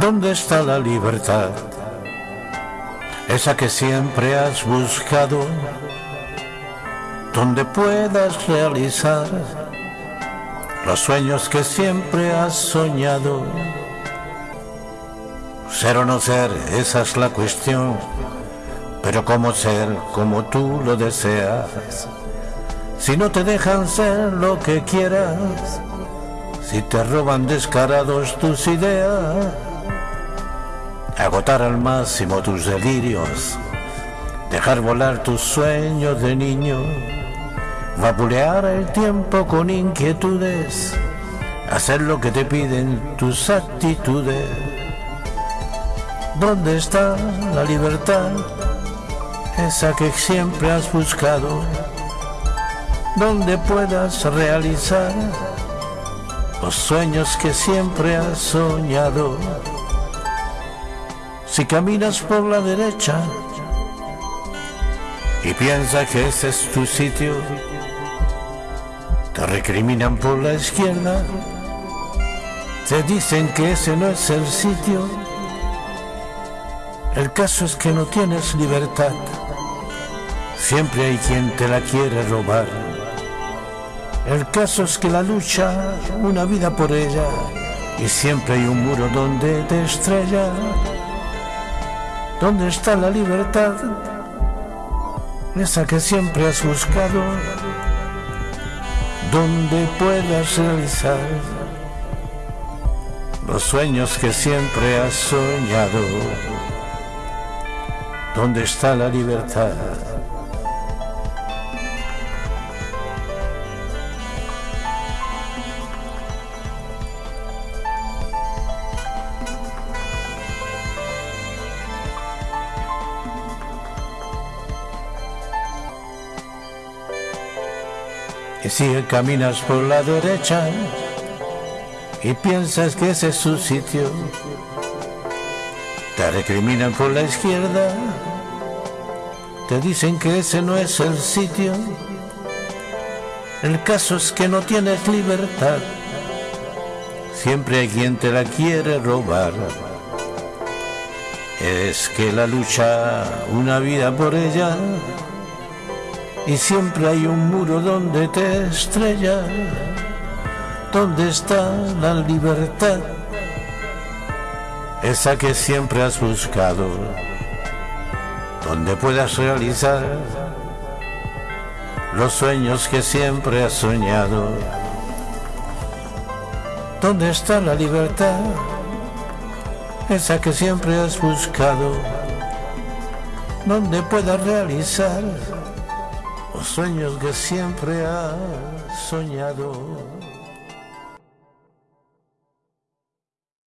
¿Dónde está la libertad? Esa que siempre has buscado, donde puedas realizar los sueños que siempre has soñado. Ser o no ser, esa es la cuestión, pero cómo ser como tú lo deseas. Si no te dejan ser lo que quieras, si te roban descarados tus ideas, agotar al máximo tus delirios, dejar volar tus sueños de niño, vapulear el tiempo con inquietudes, hacer lo que te piden tus actitudes. ¿Dónde está la libertad? Esa que siempre has buscado, donde puedas realizar los sueños que siempre has soñado. Si caminas por la derecha y piensas que ese es tu sitio, te recriminan por la izquierda, te dicen que ese no es el sitio. El caso es que no tienes libertad, siempre hay quien te la quiere robar. El caso es que la lucha, una vida por ella, y siempre hay un muro donde te estrella. ¿Dónde está la libertad? Esa que siempre has buscado, donde puedas realizar los sueños que siempre has soñado. ¿Dónde está la libertad? Y si caminas por la derecha y piensas que ese es su sitio, te recriminan por la izquierda, te dicen que ese no es el sitio. El caso es que no tienes libertad, siempre hay quien te la quiere robar. Es que la lucha, una vida por ella, y siempre hay un muro donde te estrella. ¿Dónde está la libertad? Esa que siempre has buscado, donde puedas realizar los sueños que siempre has soñado. ¿Dónde está la libertad? Esa que siempre has buscado, donde puedas realizar los sueños que siempre has soñado.